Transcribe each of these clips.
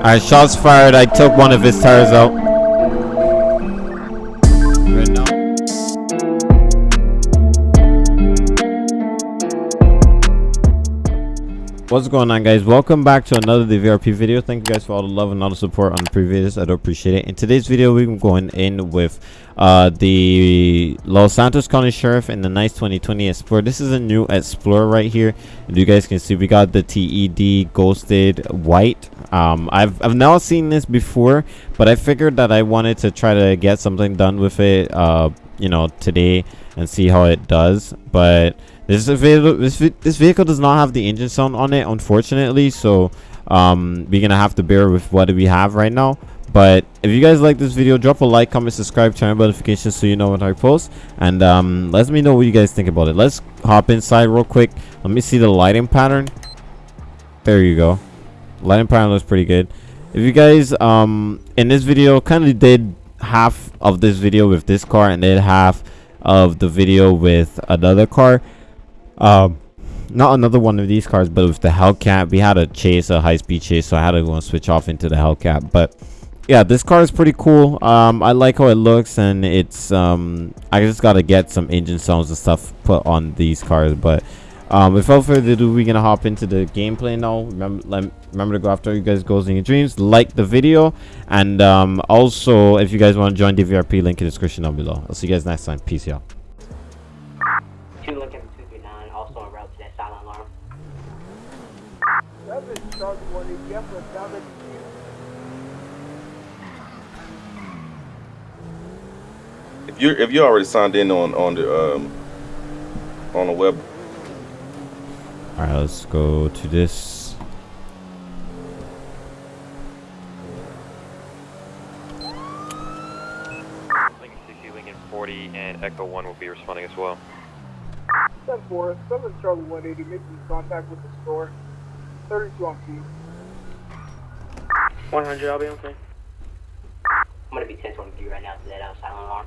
Alright, shots fired. I took one of his tires out. What's going on guys? Welcome back to another DVRP video. Thank you guys for all the love and all the support on the previous. I do appreciate it. In today's video, we're going in with uh, the Los Santos County Sheriff and the nice 2020 Explorer. This is a new Explorer right here. And you guys can see we got the TED Ghosted White. Um, I've, I've now seen this before, but I figured that I wanted to try to get something done with it, uh, you know, today and see how it does. But this vehicle, this, this vehicle does not have the engine sound on it, unfortunately. So um, we're gonna have to bear with what we have right now. But if you guys like this video, drop a like, comment, subscribe, turn on notifications so you know when I post. And um, let me know what you guys think about it. Let's hop inside real quick. Let me see the lighting pattern. There you go. Lighting pattern looks pretty good. If you guys um in this video kind of did half of this video with this car and then half of the video with another car um, not another one of these cars, but with the Hellcat, we had a chase, a high-speed chase, so I had to go and switch off into the Hellcat. But yeah, this car is pretty cool. Um, I like how it looks, and it's um, I just gotta get some engine sounds and stuff put on these cars. But um, without further ado, we're gonna hop into the gameplay now. Remember, remember to go after you guys' goals and your dreams. Like the video, and um, also if you guys want to join DVRP, link in the description down below. I'll see you guys next time. Peace, y'all. Two Lincoln 239, also en route to that silent alarm. Seven, Charlie 180, F, down at If you if you already signed in on on the um on the web, All right, let's go to this. Lincoln 60, Lincoln 40, and Echo 1 will be responding as well. 7 4, 7 Charlie 180, making contact with the store. 32 on feet. 100, I'll be on scene. I'm gonna be 1023 right now to that silent alarm.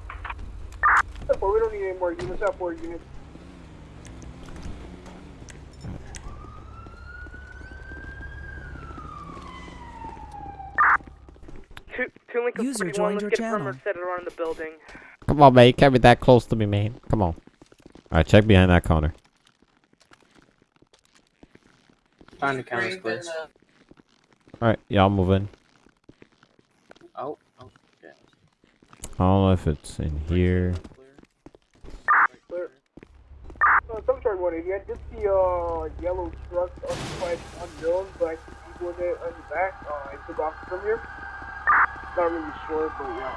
7 4, we don't need any more units, have 4 units. Two, two Lincoln User joined let's your get channel. perimeter set around the building. Come on, man. You can't be that close to me, man. Come on. All right, check behind that counter. Find the cameras, please. Uh, All right, y'all move in. Oh, oh, yeah. I don't know if it's in here. Uh, 7 Charlie 180, I did see uh, yellow truck occupied unknown, but I see people in it on the back. Uh, I took off from here. Not really sure, but yeah.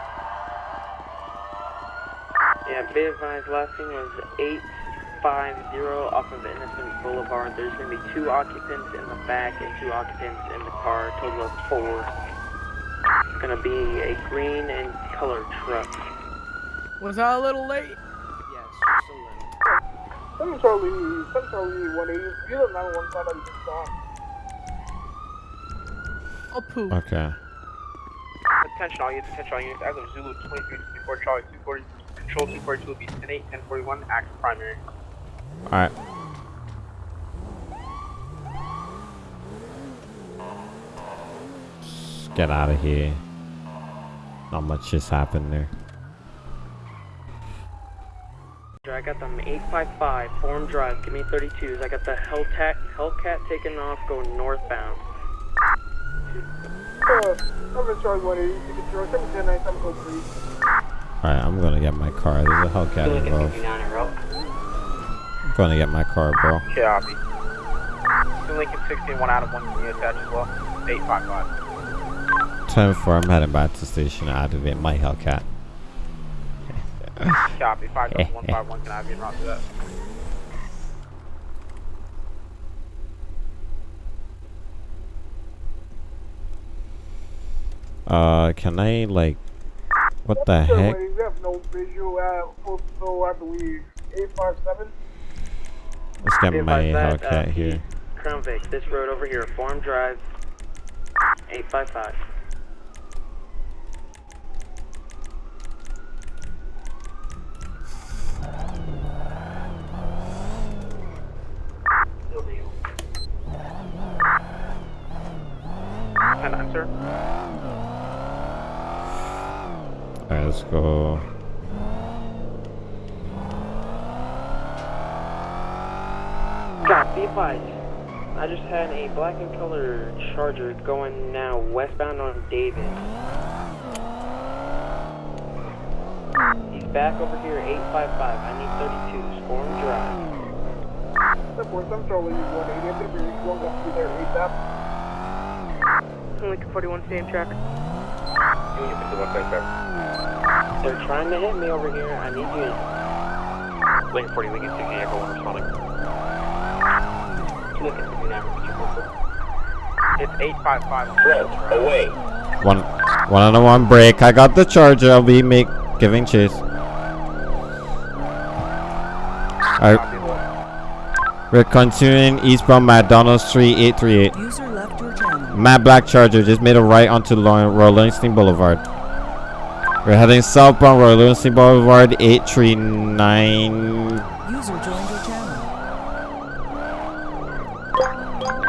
Yeah, be advised, last thing was 850 off of Innocent Boulevard. There's going to be two occupants in the back and two occupants in the car, total of four. It's going to be a green and colored truck. Was I a little late? Yes, still in. 7 Charlie, 7 Charlie 180, you live 911 side of the stop. Oh, poo. Okay. Attention all units, attention all units. As of Zulu 2364, Charlie 240, Control 242 will be 10-8, 1041, act primary. All right. Get out of here. Not much just happened there. I got them 855, Forum Drive, give me 32s. I got the Hellcat, Hellcat taking off, going northbound. Uh, 7 Charlie 180, you can throw 710 7 code 3. All right, I'm gonna get my car. There's a Two Hellcat Lincoln involved. 239 en route. I'm gonna get my car, bro. Copy. Two Lincoln 16, one out of one unit attached as well. 855. 10 4. I'm heading back to the station to activate my Hellcat. Copy. 57151, can I have you en route to that? Uh, can I like? What the 7 heck? 180, We have no visual, uh, postal, I believe, 857. Let's get Be my advised that, uh, Hellcat here. Crown Vic, this road over here, Forum Drive, 855. An answer. Alright, let's go. B5. I just had a black and color charger going now westbound on David. He's back over here, 855. I need 32, Storm Drive. Support, I'm Charlie, 180. I'm going to be going up there ASAP. Lincoln 41, same track. Union 51, same track. They're trying to hit me over here. I need you. Lincoln 40, Lincoln 60, Echo 1 responding. Lincoln 59, It's 855. away. One, one on a one break. I got the charger. I'll be make giving chase. Alright. We're continuing eastbound McDonald Street 838. User left your channel. Matt Black Charger just made a right onto Royal Livingston Boulevard. We're heading southbound Royal Livingston Boulevard 839. User joined channel.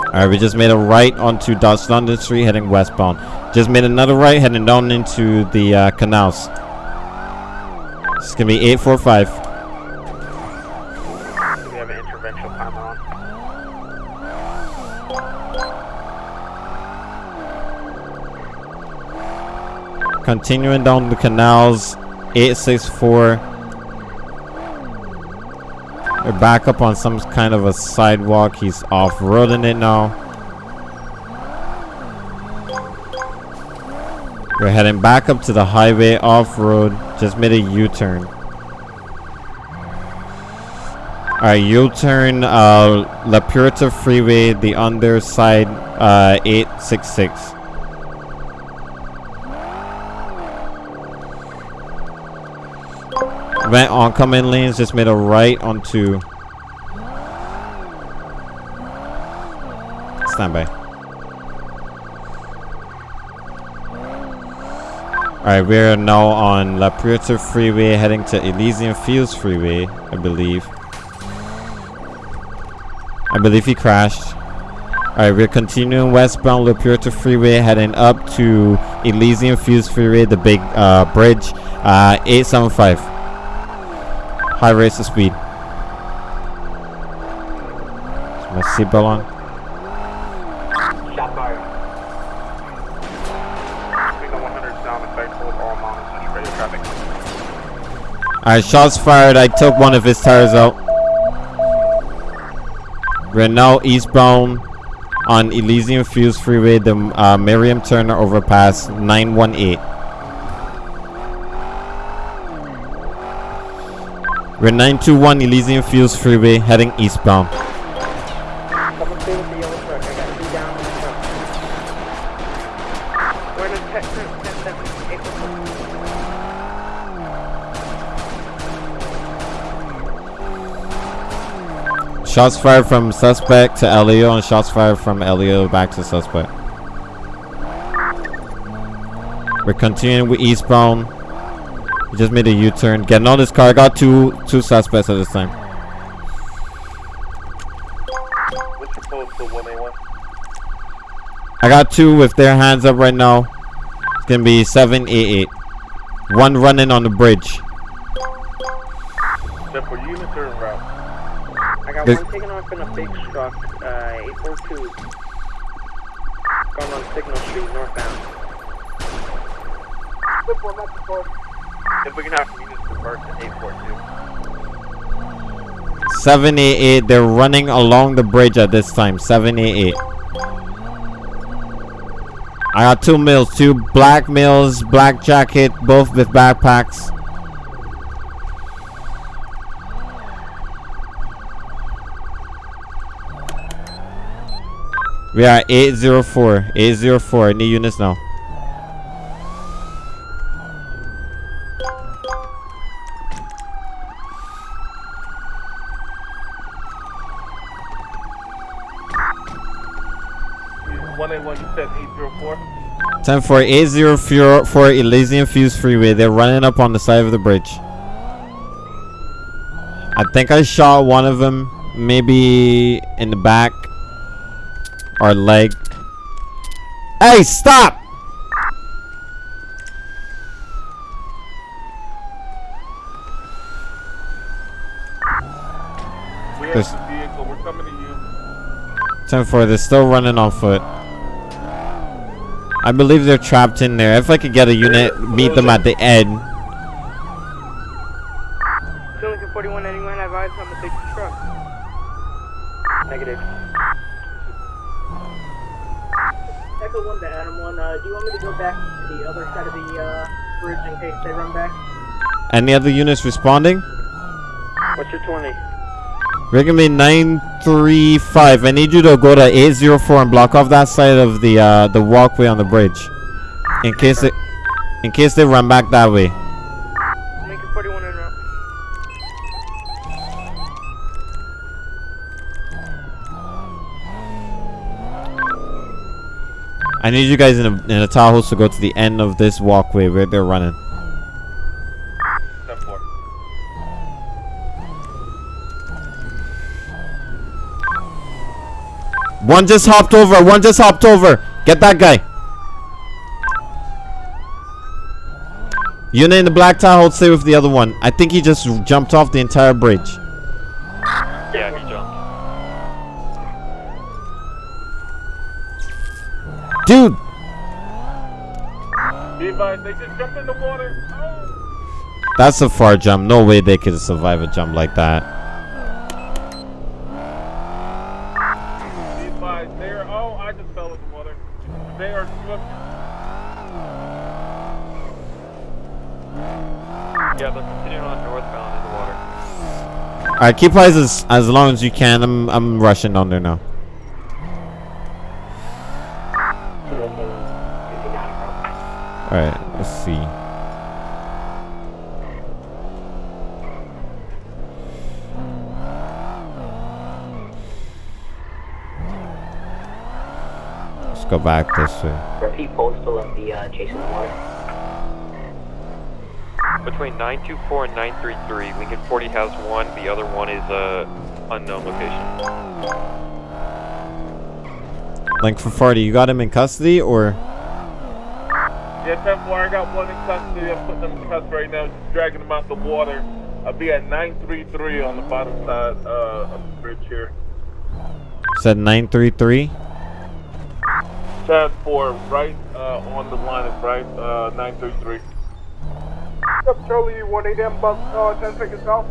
Alright, we just made a right onto Dutch London Street heading westbound. Just made another right heading down into the uh, canals. It's gonna be 845. Continuing down the canals, 864. We're back up on some kind of a sidewalk. He's off-roading it now. We're heading back up to the highway off-road. Just made a U-turn. Alright, U-turn uh, La Puerta Freeway, the underside uh, 866. Went oncoming lanes, just made a right onto. Stand by. Alright, we're now on La Puerta Freeway heading to Elysian Fields Freeway, I believe. I believe he crashed. Alright, we're continuing westbound La Puerta Freeway heading up to Elysian Fields Freeway, the big uh, bridge, uh, 875. High race of speed. Is my seatbelt on? Shot fired. Lincoln 100 down effect, hold all mounts and radio traffic. Alright, shots fired. I took one of his tires out. We're now eastbound on Elysian Fields Freeway, the uh, Miriam Turner overpass 918. We're 921 Elysian Fields Freeway heading eastbound. Someone stay with the yellow truck. I got two down in the truck. We're in a tech group, 10 7, 8 Shots fired from suspect to Elio and shots fired from Elio back to suspect. We're continuing with eastbound. We just made a U-turn. Getting on this car. I got two two suspects at this time. What's your postal 181? I got two with their hands up right now. It's gonna be 788. One running on the bridge. Step for unit turn route. I got There's- one taken off in a big truck, uh, 842. Going on Signal Street, northbound. If we can have units reverse to 842. 788. They're running along the bridge at this time. 788. I got two males, two black males, black jacket, both with backpacks. We are 804. 804. I need units now. Time for A0 for Elysian Fields Freeway. They're running up on the side of the bridge. I think I shot one of them. Maybe in the back. Or leg. Hey, stop! There's 10-4. They're still running on foot. I believe they're trapped in there. If I could get a unit, meet them at the end. Lincoln 4181, advise on the truck. Negative. Echo 1 to Adam 1, uh, do you want me to go back to the other side of the uh, bridge in case they run back? Any other units responding? What's your 20? Rigamy 935. I need you to go to 804 and block off that side of the uh, the walkway on the bridge. In case it in case they run back that way. Lincoln 41 en route. I need you guys in a in a Tahoe to go to the end of this walkway where they're running. One just hopped over. One just hopped over. Get that guy. Unit in the black Tahoe, stay with the other one. I think he just jumped off the entire bridge. Yeah, he jumped. Dude, they just jumped in the water. Oh. that's a far jump. No way they could survive a jump like that. Be advised, they are. Oh, I just fell in the water. They are swift. Yeah, they're continuing on northbound in the water. All right, keep eyes as as long as you can. I'm I'm rushing on there now. All right, let's see. Let's go back this way. Repeat postal of the uh, the water. Between 924 and 933, Lincoln 40 has one. The other one is uh, unknown location. Link for 40, you got him in custody or? Yeah, 10 4, I got one in custody. I'm putting them in custody right now, just dragging them out the water. I'll be at 933 on the bottom side uh, of the bridge here. Said 933. 10 4, right uh, on the line is right, uh, 933. Up, Charlie 180, I'm about uh, 10 seconds south.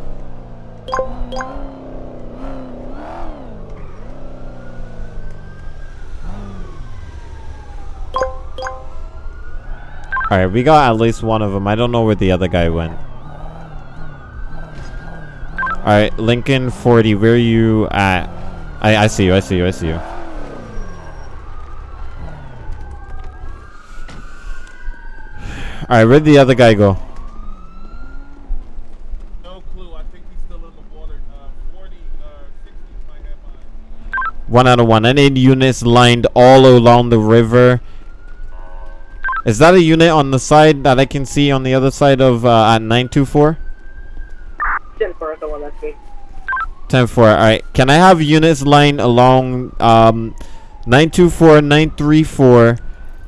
All right, we got at least one of them. I don't know where the other guy went. All right, Lincoln 40, where are you at? I I see you. I see you. I see you. All right, where'd the other guy go? One out of one. I need units lined all along the river. Is that a unit on the side that I can see on the other side of uh, at 924? 10 4, the one that's me. 10 4. Alright. Can I have units lined along um, 924, 934,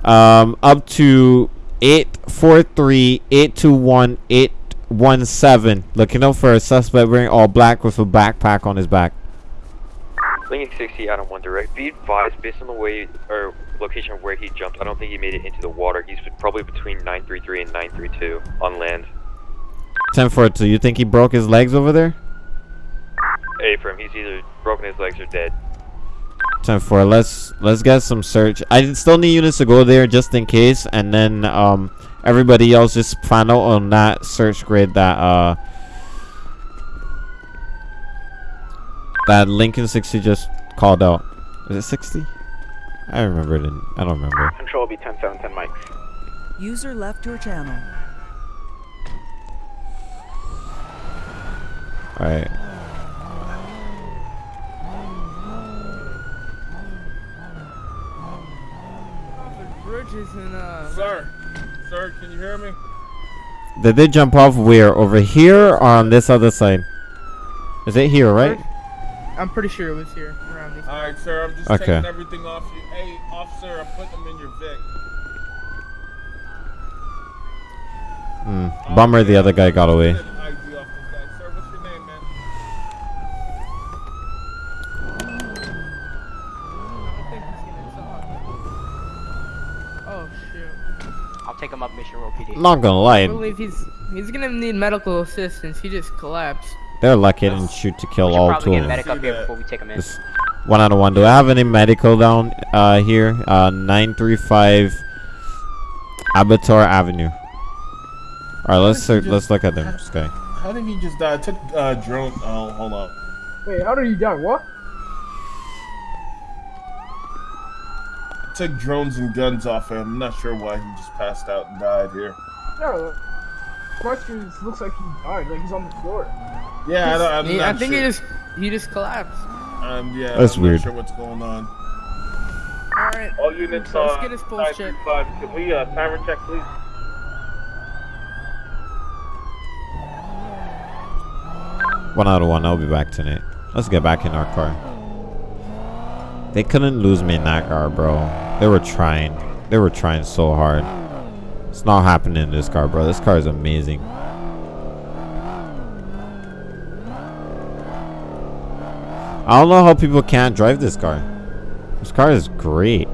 um, up to 843, 821, 817? Looking out for a suspect wearing all black with a backpack on his back. Lincoln 60 out on one direct. Be advised, based on the way or location of where he jumped, I don't think he made it into the water. He's probably between 933 and 932 on land. 10 4. So you think he broke his legs over there? A for him, he's either broken his legs or dead. 10 4. Let's let's get some search. I still need units to go there just in case, and then um everybody else just plan out on that search grid that uh that Lincoln 60 just called out. Is it 60? I remember it. In, I don't remember. Control will be 10 7 10 mics. User left your channel. All right. Bridges and uh. Sir, sir, can you hear me? Did they jump off where? Over here or on this other side? Is it here, right? I'm pretty sure it was here around these. All right, sir. I'm just okay. taking everything off you. Hey, officer, I'm putting them in your Vic. Mm, bummer, the other guy got away. Oh, take him up Mission Row PD. Not gonna lie. I believe he's he's gonna need medical assistance. He just collapsed they're lucky I didn't shoot to kill all two of them. medic up here before we take him in. This one out of one. Do I have any medical down uh, here? Uh, 935 Abattoir Avenue. All right, let's Why don't look, let's look at them. This guy. How did he just die? I took uh, drone. Oh, hold on. Wait, how did he die? What? I took drones and guns off him. I'm not sure why he just passed out and died here. Yeah, question looks like he died. Like he's on the floor. Yeah, I, don't, I'm He- not I think sure. he just he just collapsed. Um, yeah, That's I'm weird. not sure what's going on. All right. All units, Let's uh, get his pulse check. 935. Can we uh, timer check, please? One out of one. I'll be back tonight. Let's get back in our car. They couldn't lose me in that car, bro. They were trying. They were trying so hard. It's not happening in this car, bro. This car is amazing. I don't know how people can't drive this car. This car is great.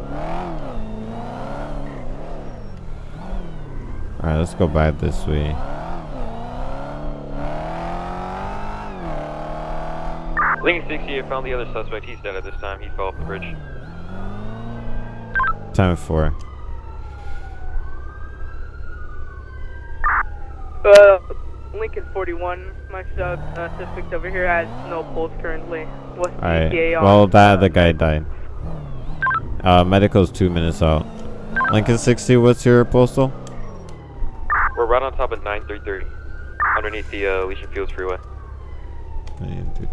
Alright, let's go back this way. Lincoln 68 found the other suspect. He's dead at this time. He fell off the bridge. Time for. Uh, Lincoln 41, my sub, uh, suspect over here has no pulse currently. What's the Alright. ETA on? Well, that the guy died. Uh, medical's two minutes out. Lincoln 60, what's your postal? We're right on top of 933, underneath the uh, Elysian Fields Freeway. Nine, two,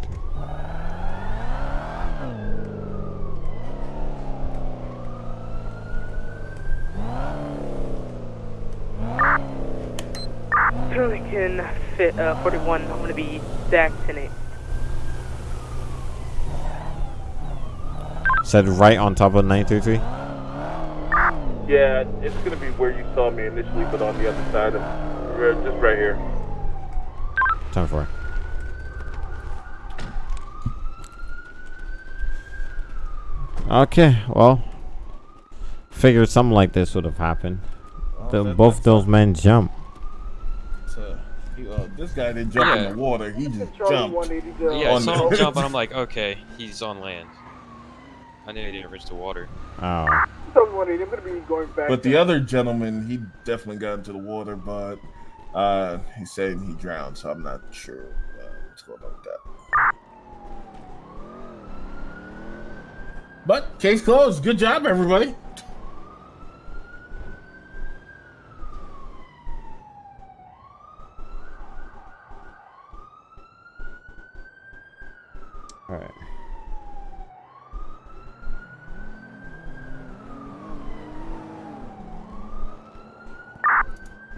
three. Lincoln fit, uh, 41, I'm gonna be back tonight. Said right on top of 933. Yeah, it's gonna be where you saw me initially, but on the other side of, just right here. Time for. It. Okay, well, figured something like this would have happened. The, both those men jump. So, he, uh, this guy didn't jump Yeah. in the water. He just Charlie jumped. 180 to, Yeah, I on saw the- him jump, and I'm like, okay, he's on land. I knew he didn't reach the water. Oh, I'm gonna be going back. But the other gentleman, he definitely got into the water, but uh, he's saying he drowned, so I'm not sure uh, what's going on with that. But case closed. Good job, everybody.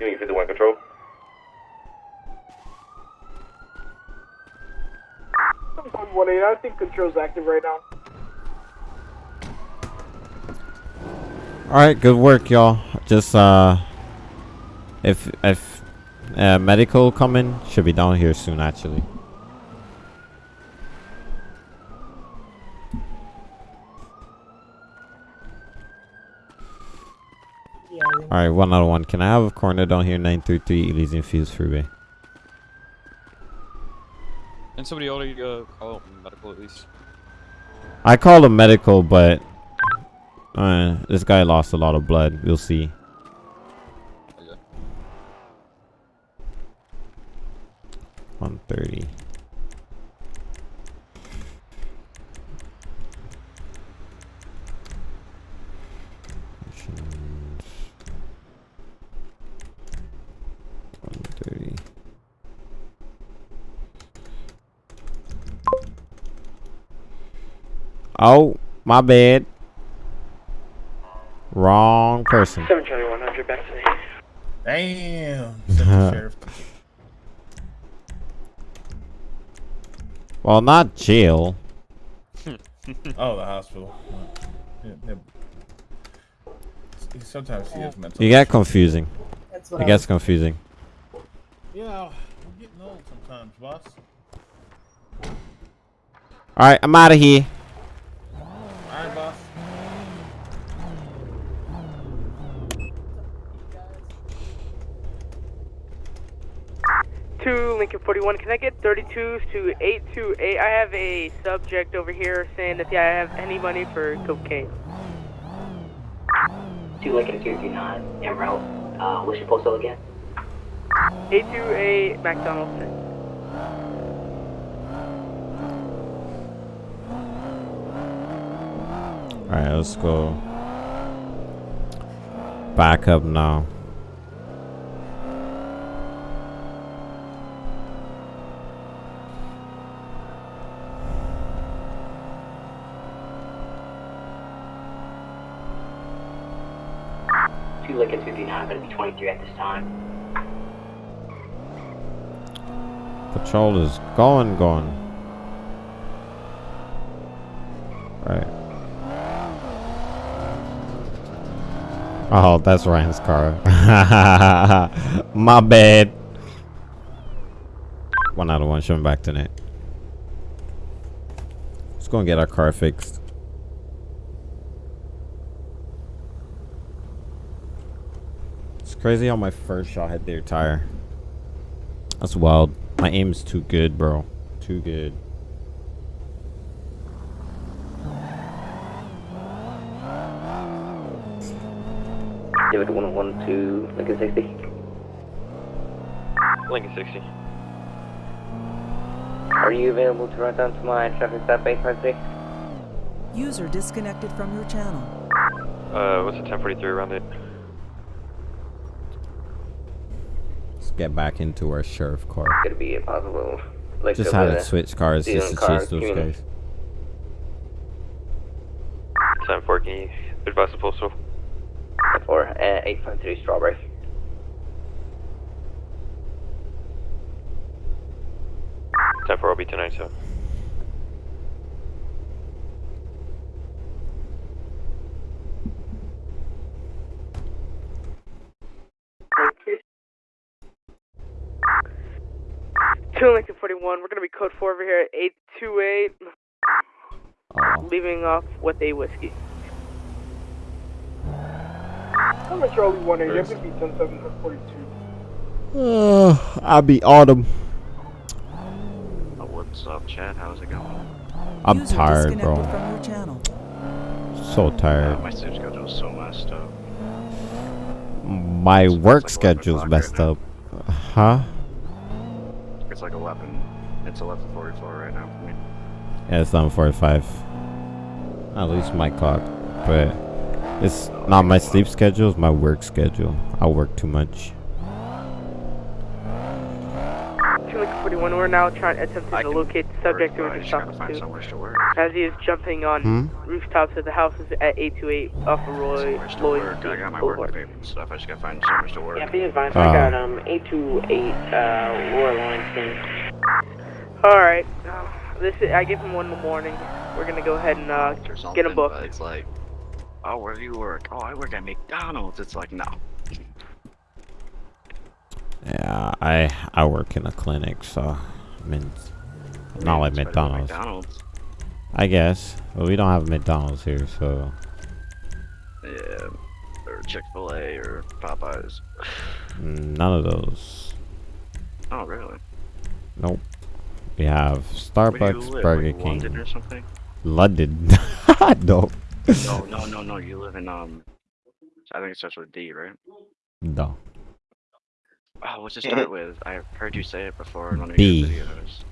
Union 51 control. Charlie 180. I think control's active right now. All right, good work, y'all. Just uh, if if uh, medical coming, should be down here soon, actually. Alright, one out of one. Can I have a corner down here? 933 Elysian Fields Freeway. And somebody already uh, call medical at least. I called a medical, but uh, this guy lost a lot of blood. We'll see. 130. Oh, my bad. Wrong person. 7 Charlie 100, back tonight. Damn. Sheriff. Well, not jail. Oh, the hospital. Yeah, yeah. Sometimes he has mental. You get confusing. That's It gets confusing. Yeah, I'm getting old sometimes, boss. All right, I'm out of here. All right, boss. 41, can I get 32s to 828? I have a subject over here saying that yeah, I have any money for cocaine. Two Lincoln 239 en route. Uh, what's your postal again? 828 McDonald's. Alright, let's go. Back up now. Two Lincoln 239, going to be 23 at this time. Patrol is going, gone. Right. Oh, that's Ryan's car. My bad. One out of one. Showing back tonight. Let's go and get our car fixed. Crazy how my first shot hit their tire. That's wild. My aim is too good, bro. Too good. David 112 Lincoln 60. Lincoln 60. Are you available to run down to my traffic stop 853? User disconnected from your channel. Uh, what's the 1043 around it? Let's get back into our sheriff car. Could be impossible. Like Just the had to switch cars just to Stealing cars, chase those community. guys. 10-4, can you advise the postal? For uh, 853 Strawberry. Ten four, I'll be tonight, so. Two Lincoln 41, we're gonna be code 4 over here at 828, Oh. leaving off with a whiskey. I'm at Charlie 180. I'm going to be 107 42. Uh, I'll be autumn. What's up, Chad? How's it going? I'm User tired, bro. channel. So tired. Uh, my sleep schedule's so messed up. My work schedule's messed up. Huh? It's like 11. It's 11:44 right now for me. Yeah, it's 11:45. At least my clock, but it's not my sleep schedule. It's my work schedule. I work too much. Two Lincoln 41, we're now trying attempting to locate the subject who I we're just just gotta talking find to. somewhere to work. As he is jumping on Hmm? rooftops of the houses at 828 off of Roy Somewhere Lloyd. I got my Boulevard. work papers and stuff. I just gotta find somewhere to work. Yeah, be advised, Uh. I got um 828 uh, Royal Lansing. Alright, this is, I give him one in the morning. We're gonna go ahead and uh, get him something, booked. It's like, oh, where do you work? Oh, I work at McDonald's. It's like, no. Yeah, I I work in a clinic, so I mean, not like It's McDonald's. McDonald's. I guess, but we don't have McDonald's here, so Yeah, or Chick Fil A or Popeyes. none of those. Oh, really? Nope. We have Where you Starbucks. Burger like London or King, something? London. no, No, no, no, no. You live in um. I think it starts with D, right? no. Oh, what's it start with? I've heard you say it before in one of B. your videos.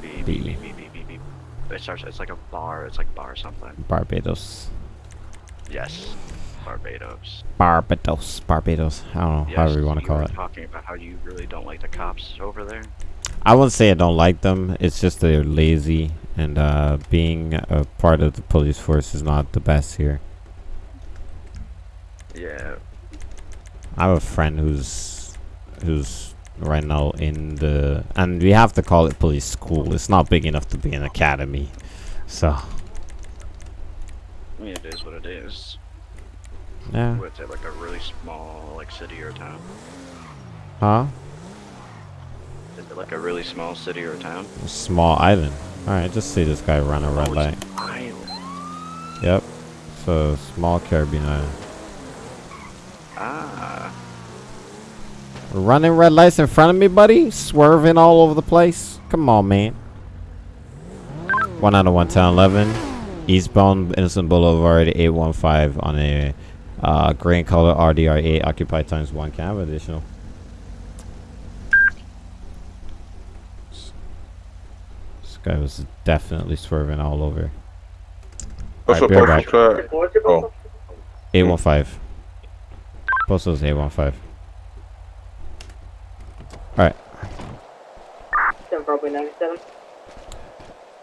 B, B, B. B, B, B, B, B. It starts. It's like a bar. It's like bar something. Barbados. Yes, Barbados. Barbados. Barbados. I don't know, Yes, however you want to you call were it. Talking about how you really don't like the cops over there. I wouldn't say I don't like them. It's just they're lazy, and uh, being a part of the police force is not the best here. Yeah. I have a friend who's who's right now in the and we have to call it police school. It's not big enough to be an academy, so I mean, it is what it is. yeah. It like a really small like city or town? Huh? Like a really small city or town? Small island. All right, just see this guy run a red Oh, light. island. Yep. So small Caribbean island. Ah. Running red lights in front of me, buddy? Swerving all over the place? Come on, man. 1 out of 11011. Eastbound Innocent Boulevard 815 on a uh, gray color RDR8 occupied times 1 cab additional. Guy was definitely swerving all over. What's Alright, your be right postal back. track? Oh, 815. Postal's 815. Alright. 7 probably 97.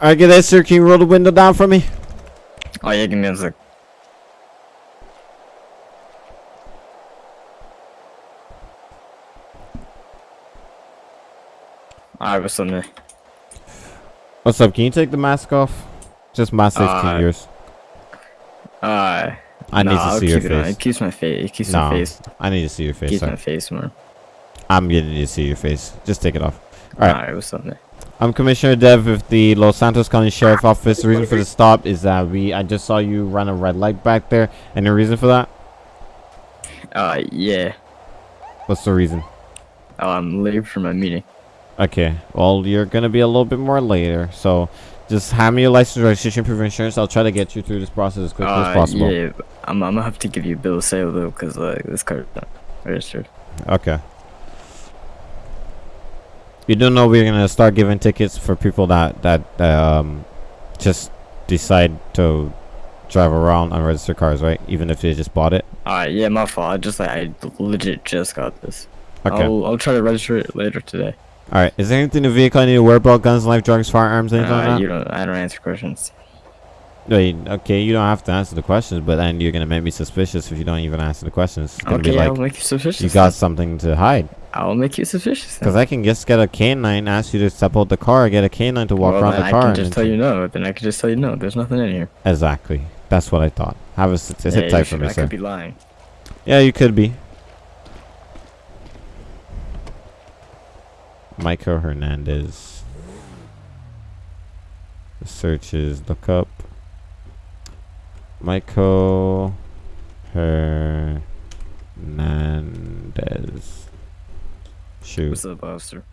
Alright, get that sir. Can you roll the window down for me? Oh yeah, give me a sec. Alright, what's up, man? What's up? Can you take the mask off? Just my safety, Uh, yours. Uh, I need nah, to I'll see your keep it face. It keeps my face. It keeps Nah, my face. I need to see your face. Keeps my face more. I'm getting to see your face. Just take it off. Alright. Alright, what's up, man? I'm Commissioner Dev with the Los Santos County Sheriff Office. The reason for the stop is that we I just saw you run a red light back there. Any reason for that? Uh, yeah. What's the reason? Oh, I'm late for my meeting. Okay. Well, you're gonna be a little bit more later. So, just hand me your license, registration, proof of insurance. I'll try to get you through this process as quickly as Uh, possible. Yeah, I'm, I'm gonna have to give you a bill of sale though, cause uh, this car's not registered. Okay. You don't know we're gonna start giving tickets for people that that um just decide to drive around unregistered cars, right? Even if they just bought it. Alright, yeah, my fault. I just like I legit just got this. Okay. I'll I'll try to register it later today. All right. Is there anything in the vehicle I need to worry about? Guns, knife, drugs, firearms, anything like Uh, that? you don't. I don't answer questions. Wait, okay, you don't have to answer the questions, but then you're gonna make me suspicious if you don't even answer the questions. It's gonna be Okay, like I'll make you suspicious. you got something to hide. I'll make you suspicious. Because I can just get a canine, ask you to step out the car, get a canine to walk well, around the I car. can and just tell you no. Then I can just tell you no. There's nothing in here. Exactly. That's what I thought. Have a sit Yeah, tight for me, I sir. could be lying. Yeah, you could be. Michael Hernandez. The search is look up Michael Hernandez. Shoot. What's up, officer?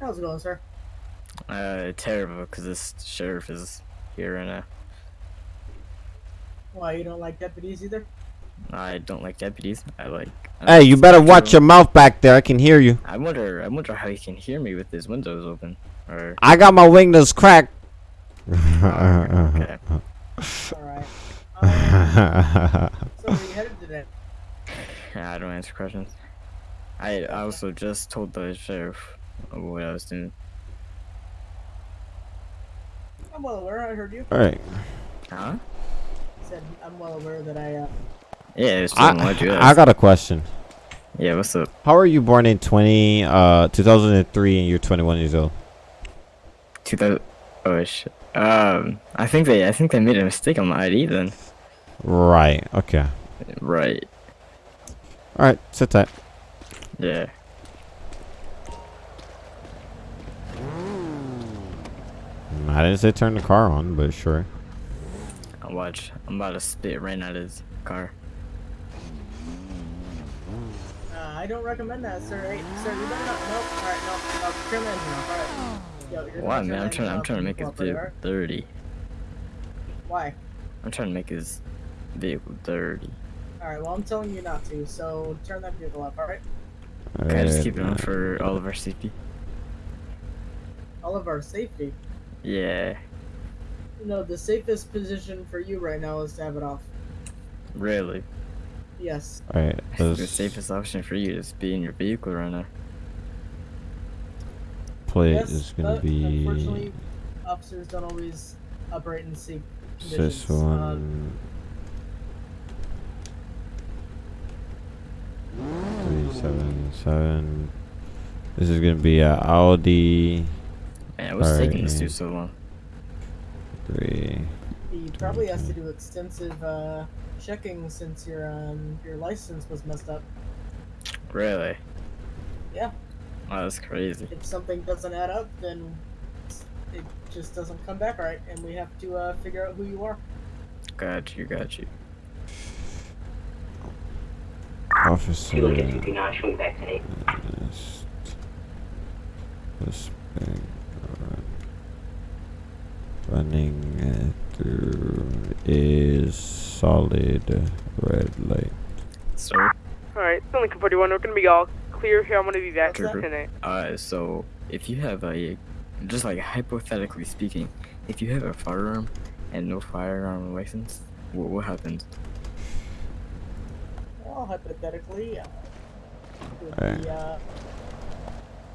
How's it going, sir? Uh, terrible, because this sheriff is here right now. Why, you don't like deputies either? I don't like deputies. I like. I Hey, you better watch your mouth back there. I can hear you. I wonder. I wonder how he can hear me with his windows open. Or I got my windows cracked. Alright. Um, so where you headed today? Yeah, I don't answer questions. I I also just told the sheriff what I was doing. I'm well aware, I heard you. Alright. Huh? Said I'm well aware that I, uh, Yeah, it's I, still what you I got a question. Yeah, what's up? How are you born in 20, uh, 2003 and you're 21 years old? 2000. Oh shit. Um, I think they I think they made a mistake on the ID then. Right. Okay. Right. Alright, sit tight. Yeah. I didn't say turn the car on, but sure. I'll watch. I'm about to spit right out his car. uh, I don't recommend that, sir. Hey, sir, you better not. Nope. Alright, no. no turn that engine off. Alright. Yo, you're Why, man? I'm trying. I'm trying to make his and cooperate, vehicle dirty. Why? I'm trying to make his vehicle dirty. Alright, well, I'm telling you not to, so turn that vehicle off, alright? Can I just keep it on for all of our safety? All of our safety. Yeah. You know, the safest position for you right now is to have it off. Really. Yes. Alright, I think the safest option for you is be in your vehicle right now. plate yes, is gonna but be Unfortunately, officers don't always operate in safe conditions. this one. Um, three seven seven. This is gonna be a Audi. Man, what's taking this dude so long? Three. He probably has to do extensive uh, checking since your um, your license was messed up. Really? Yeah. Wow, that's crazy. If something doesn't add up, then it just doesn't come back right, and we have to uh, figure out who you are. Got you, got you. Officer. Two look at 229, swing back 10 8. Suspect running through is solid red light. Sir. Alright, it's only 41. We're gonna be all clear here. I'm gonna be back Trooper. tonight. Uh, so if you have a, just like hypothetically speaking, if you have a firearm and no firearm license, what, what happens? Well, hypothetically, uh, could Alright. be, uh,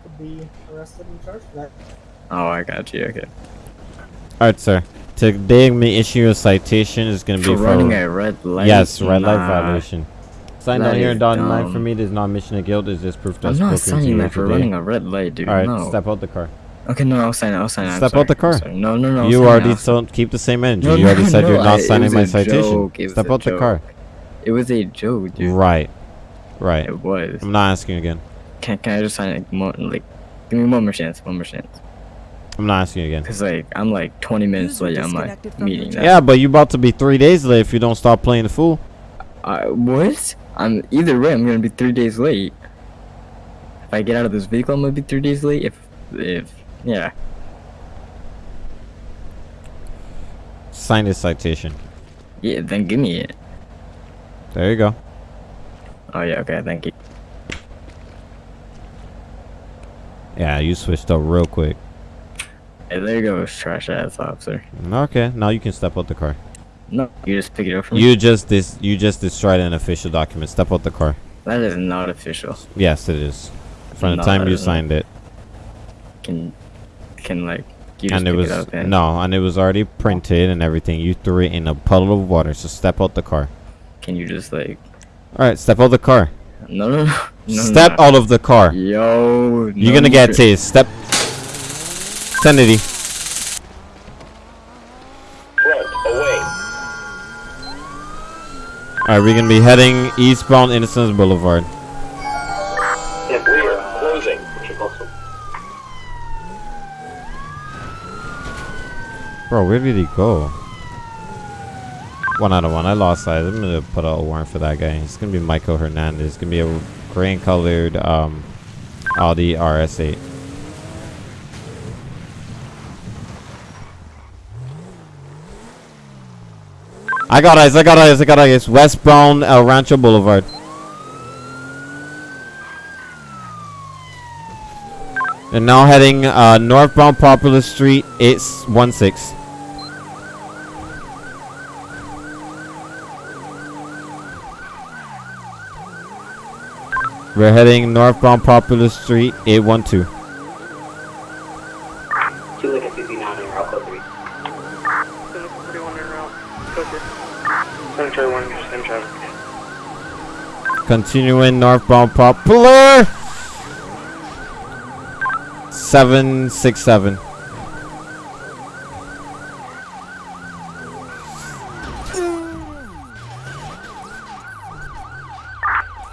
could be arrested and charged for that. Oh, I got you. Okay. Alright, sir. Today, me issue a citation is going to be For running a red light? Yes, red light violation. Sign That down here and dotted line for me. There's not mission of guilt. Is just proof I'm that's not signing that for today. running a red light, dude. Alright, no. step out the car. Okay, no, I'll sign it. I'll sign it. Step out the car. No, no, no. You already told keep the same energy. No, you already no, said you're not I- signing my citation. joke, it Step out the car. It was a joke, dude. Right. Right. It was. I'm not asking again. Can, can I just sign it? More, like, give me one more chance. One more chance. I'm not asking you again. Cause like I'm like 20 minutes late on my disconnected from your meeting. channel. Yeah, but you about to be three days late if you don't stop playing the fool. Uh, what? I'm either way. I'm gonna be three days late. If I get out of this vehicle, I'm gonna be three days late. If, if, yeah. Sign this citation. Yeah, then give me it. There you go. Oh yeah, okay, thank you. Yeah, you switched up real quick. There you go, trash ass officer. Okay, now you can step out the car. No, you just pick it up from me. You just dis you just destroyed an official document. Step out the car. That is not official. Yes, it is. From the time you signed it. Can, can like, you just and it was it up and no, and it was already printed and everything. You threw it in a puddle of water. So step out the car. Can you just like? All right, step out the car. No, no, no. no step no. out of the car. Yo, You're gonna get tased. Step. Kennedy. Front, away. All right, we're gonna be heading eastbound Innocence Boulevard. Rear, closing. Bro, where did he go? One out of one. I lost sight. I'm gonna put out a warrant for that guy. It's gonna be Michael Hernandez. It's gonna be a green colored um, Audi RS8. I got eyes. I got eyes. I got eyes. Westbound El Rancho Boulevard. And now heading uh, northbound Popular Street, 816. We're heading northbound Popular Street, 812. Two look at 59 on your Alco 3. Still looking 41 en route. Cemetery 1, same traffic. Continuing northbound Popular. 767.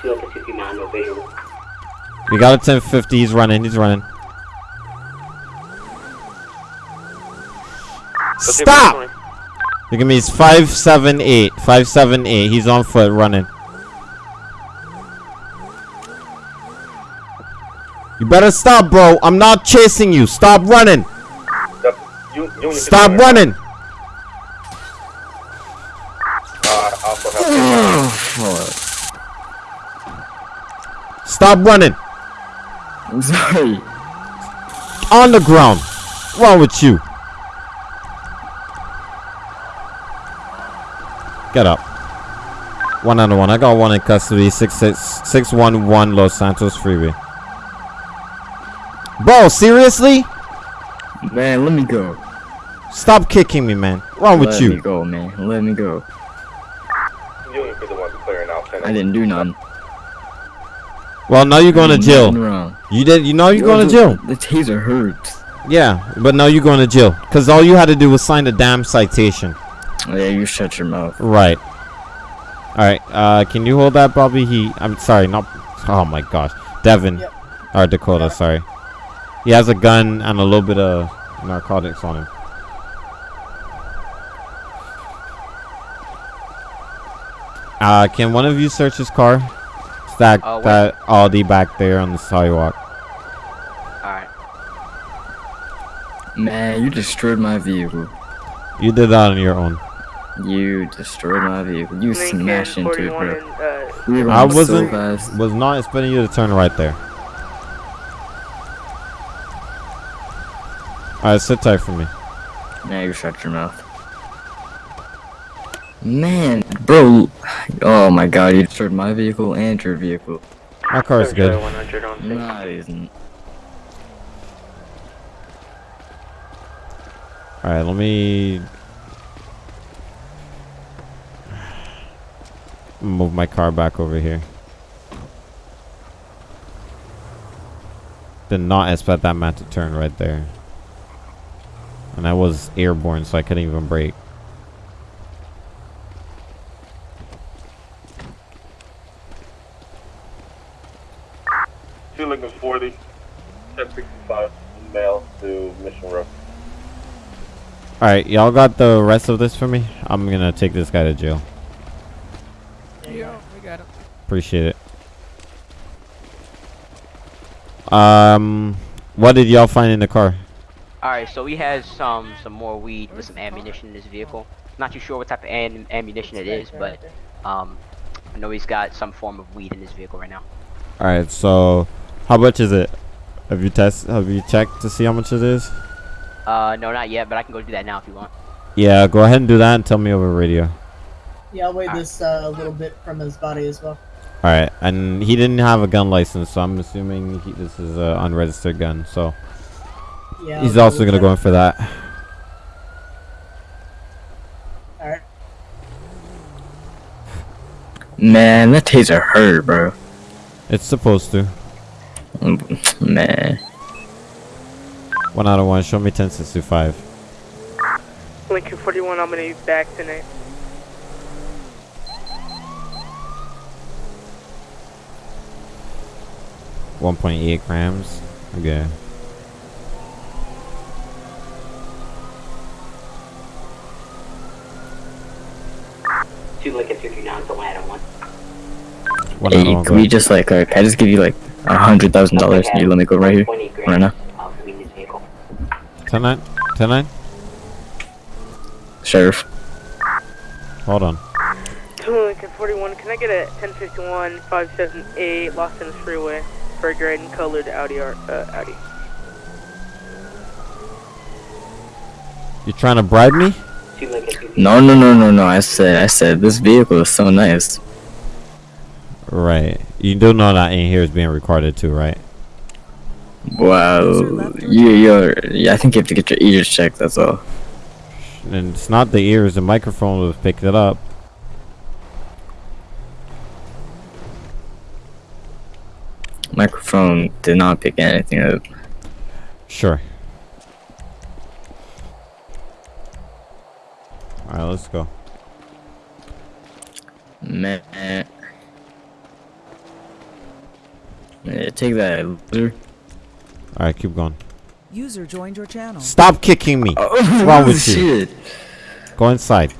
Two look at 59, no visual. We got a 1050. He's running. He's running. Stop! Look at me. He's 578. 578. He's on foot running. You better stop, bro. I'm not chasing you. Stop running. You, you Stop running. Uh, Stop running. I'm sorry. On the ground. What's wrong with you? Get up. One on one. I got one in custody. Six six six one one Los Santos Freeway. Bro, seriously? Man, let me go. Stop kicking me, man. What's wrong with Let you? Let me go, man. Let me go. You ain't be the one clearing out I didn't do none. Well, now you're going to Nothing jail. wrong. You did. You know you're going to jail. The taser hurts. Yeah, but now you're going to jail because all you had to do was sign the damn citation. Oh, yeah, you shut your mouth. Right. All right. Uh, can you hold that, Bobby? He. I'm sorry. Not. Oh my gosh, Devin. Yep. Or Dakota. Sorry. He has a gun and a little bit of narcotics on him. Uh, can one of you search his car? that Oh, wait. that Audi back there on the sidewalk. Alright. Man, you destroyed my vehicle. You did that on your own. You destroyed my vehicle. You Lincoln smashed into it, bro. and, uh, We were I wasn't fast. was not expecting you to turn right there. Alright, sit tight for me. Now you shut your mouth. Man, bro. Oh my god, you destroyed my vehicle and your vehicle. My car's good. 100 on six. Nah, it isn't. Alright, let me move my car back over here. Did not expect that man to turn right there. And I was airborne, so I couldn't even brake. Two Lincoln 40, 1065, mail to Mission Row. Alright, y'all got the rest of this for me? I'm gonna take this guy to jail. Yeah, got it. Appreciate it. Um, what did y'all find in the car? Alright, so he has some some more weed with some ammunition in this vehicle. Not too sure what type of am ammunition it is, but um, I know he's got some form of weed in his vehicle right now. Alright, so how much is it? Have you test have you checked to see how much it is? Uh, no, not yet, but I can go do that now if you want. Yeah, go ahead and do that and tell me over radio. Yeah, I'll weigh this uh, a little bit from his body as well. Alright, and he didn't have a gun license, so I'm assuming he, this is an unregistered gun, so Yeah, he's also gonna check. go in for that. Alright. Man, that taser hurt, bro. It's supposed to. Man. One out of one, show me 1065. Lincoln 41, I'm gonna be back tonight. One point eight grams. Okay. Two Lincoln 59, so one out of one. One Hey, out of one, can we just like, uh, can I just give you like a hundred thousand dollars and you let me go right here, right now? Of weed in his vehicle. 10 9? 10 9? Sheriff. Hold on. Two Lincoln 41, can I get a 1051 578 Los Santos Freeway for a gray and colored Audi, R- uh, Audi? You trying to bribe me? Two Lincoln 59. No, no, no, no, no. I said, I said, this vehicle is so nice. Right. You do know that in here is being recorded too, right? Well, You, you're, yeah, I think you have to get your ears checked. That's all. And it's not the ears, the microphone was picked it up. Microphone did not pick anything up. Sure. Alright, let's go. Man. Yeah, take that, loser. Alright, keep going. User joined your channel. Stop kicking me. Oh, What's wrong with you? Go inside.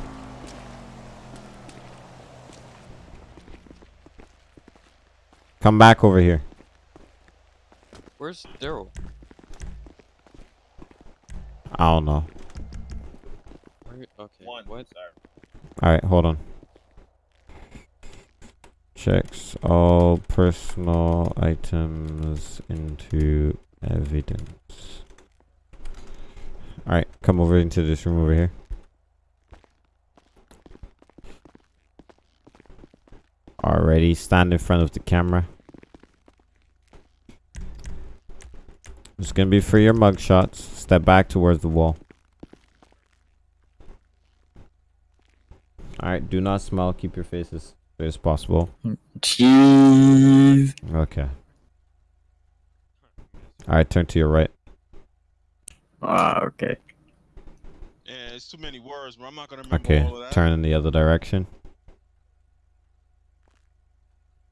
Come back over here. Where's Daryl? I don't know. Where- Okay. What? Alright, hold on. Checks all personal items into evidence. Alright, come over into this room over here. Already stand in front of the camera. It's gonna be for your mug shots. Step back towards the wall. Alright, do not smile. Keep your face as straight as possible. Jeez. Okay. Alright, turn to your right. Ah, okay. Yeah, it's too many words, bro. I'm not gonna remember Okay, all of that. turn in the other direction.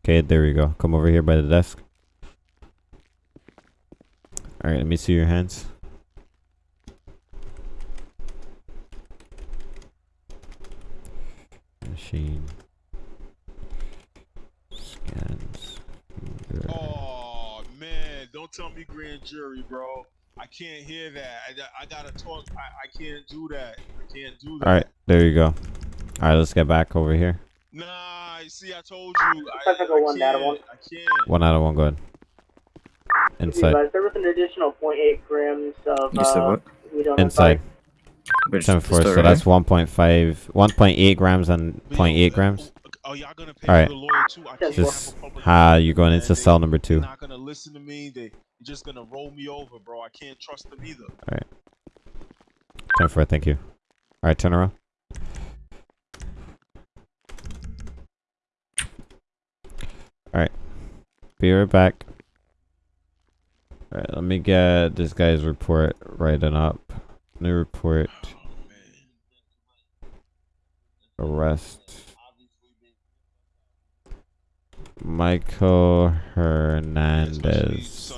Okay, there we go. Come over here by the desk. Alright, let me see your hands. Machine. Scans. Oh, man. Don't tell me grand jury, bro. I can't hear that. I, I gotta talk. I, I can't do that. I can't do that. All right, there you go. All right, let's get back over here. Nah, see, I told you. I, Pacific I one, can't. one. I can't. One out of one. Go ahead. Inside. Advised, there was an additional 0.8 grams of You said uh, what? weed on Inside. Which Ten four. store So that's right 1.5, 1.8 grams and 0.8 grams. Oh, y'all gonna pay All right. for the lawyer too? I can't Just have ha, you're going man. into They- cell number two. They're not gonna listen to me. They, they're just gonna roll me over, bro. I can't trust them either. All right. Ten four. Thank you. All right, turn around. All right. Be right back. All right, let me get this guy's report written up. New report. Arrest. Michael Hernandez.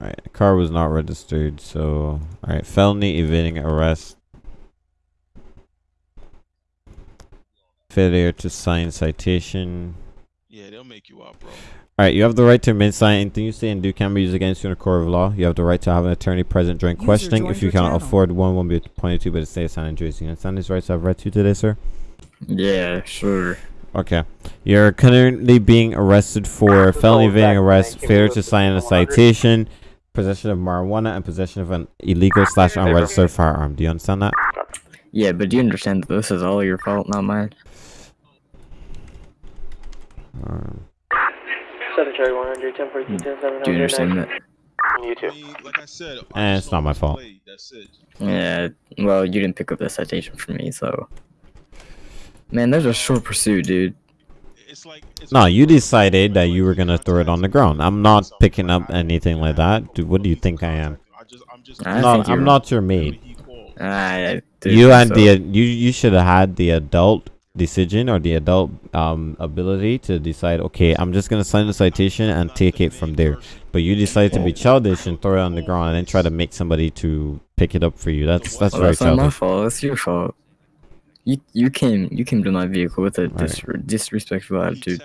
Alright, car was not registered, so alright, felony evading arrest. Failure to sign citation. Yeah, they'll make you out, bro. Alright, you have the right to remain silent. Anything you say and do can be used against you in a court of law. You have the right to have an attorney present during User questioning. If you cannot channel. afford one, one won't be appointed to by the state of San Andreas. You understand these rights I've read to you today, sir? Yeah, sure. Okay. You're currently being arrested for felony evading arrest, failure to sign a citation, possession of marijuana, and possession of an illegal slash unregistered firearm. Do you understand that? Yeah, but do you understand that this is all your fault, not mine? Um, Seven Cherry 100, 10 42, 10 700. Do you understand that? You too. Like I said, eh, it's not my fault. that's it. Yeah, well, you didn't pick up the citation from me, so. Man, there's a short pursuit, dude. No, you decided that you were gonna throw it on the ground. I'm not picking up anything like that. Dude, what do you think I am? I I'm not, think I'm not your maid. I, You had the you you should have had the adult decision or the adult um ability to decide. Okay, I'm just gonna sign the citation and take it from there. But you decided to be childish and throw it on the ground and then try to make somebody to pick it up for you. That's that's Well, very that's not my fault. It's your fault. You you came you came to my vehicle with a dis- disrespectful attitude.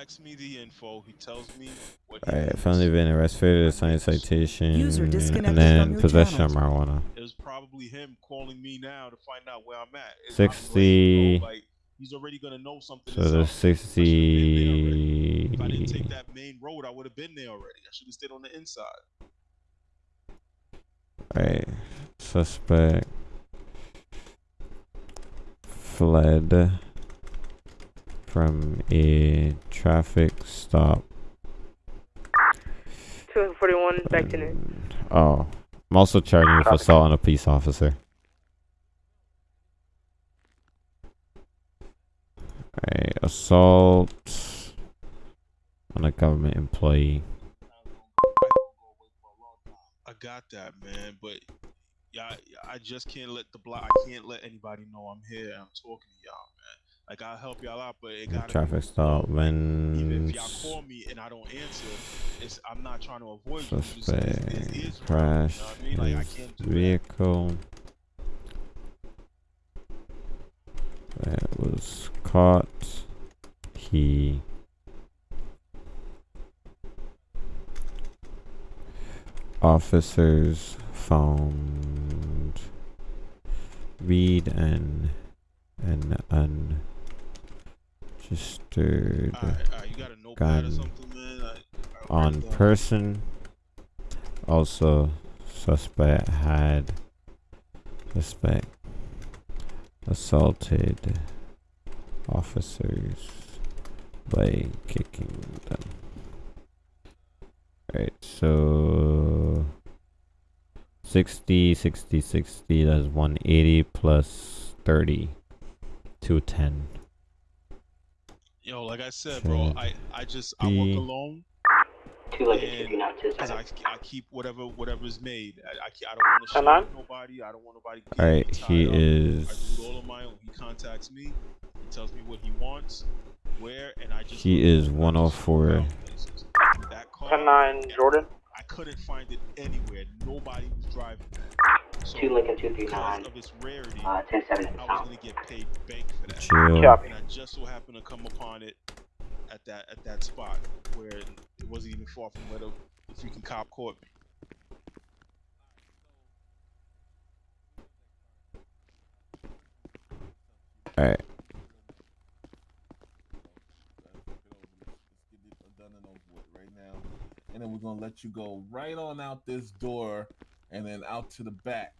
Alright, felony evading arrest, failure to sign a citation, User disconnected and then possession channel. of marijuana. It was probably him calling me now to find out where I'm at. It's- I'm late, 60. bro. Like, he's already gonna know something. So is there's up. 60. If I didn't take that main road, I would have been there already. I should have stayed on the inside. Right. Suspect fled from a traffic stop. 241, back to noon. Oh. I'm also charging you uh, for assault on a police officer. Assault on a government employee. I got that, man, but yeah, I just can't let the block. I can't let anybody know I'm here. I'm talking to y'all, man. Like I'll help y'all out, but it gotta Traffic stop when If y'all call me and I don't answer, it's I'm not trying to avoid you. It's suspect crashed you know I mean? Like, I can't do vehicle that was caught. He officers found read and an unregistered gun on person. Also, suspect had suspect assaulted officers by kicking them. Alright, so 60, 60, 60, that's 180 plus 30, 210. Yo, like I said, bro, I I just I work be- alone. Two Lincoln, and- 239, Cause I, I keep whatever whatever's made. I, I, I don't want to share with nobody. I don't want nobody. Alright, he up. is- I do it all on my own. He contacts me. He tells me what he wants, where, and I just. He is 104. That car, 10 9, Jordan. I couldn't find it anywhere. Nobody was driving. So, Two Lincoln, 239, of its rarity, uh, 10 7 I was gonna get paid bank for that. Chill. And I just so happened to come upon it at that at that spot where it wasn't even far from where the, the freaking cop caught me. All right. done and over with right now. And then we're gonna let you go right on out this door and then out to the back.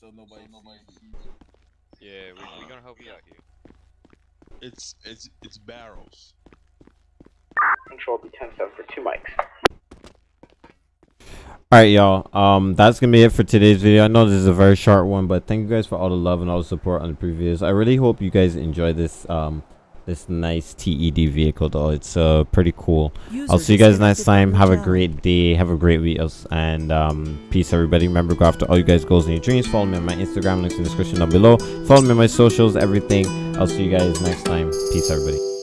So nobody nobody sees you. Yeah, we, we're gonna help you out here. It's it's it's barrels. Control be 10 for two mics. All right, y'all. Um, that's gonna be it for today's video. I know this is a very short one, but thank you guys for all the love and all the support on the previous. I really hope you guys enjoy this um this nice TED vehicle though. It's uh pretty cool. User I'll see you guys next time. Have a great day. Have a great week, and um peace everybody. Remember, go after all you guys goals and your dreams. Follow me on my Instagram links in the description down below. Follow me on my socials, everything. I'll see you guys next time. Peace everybody.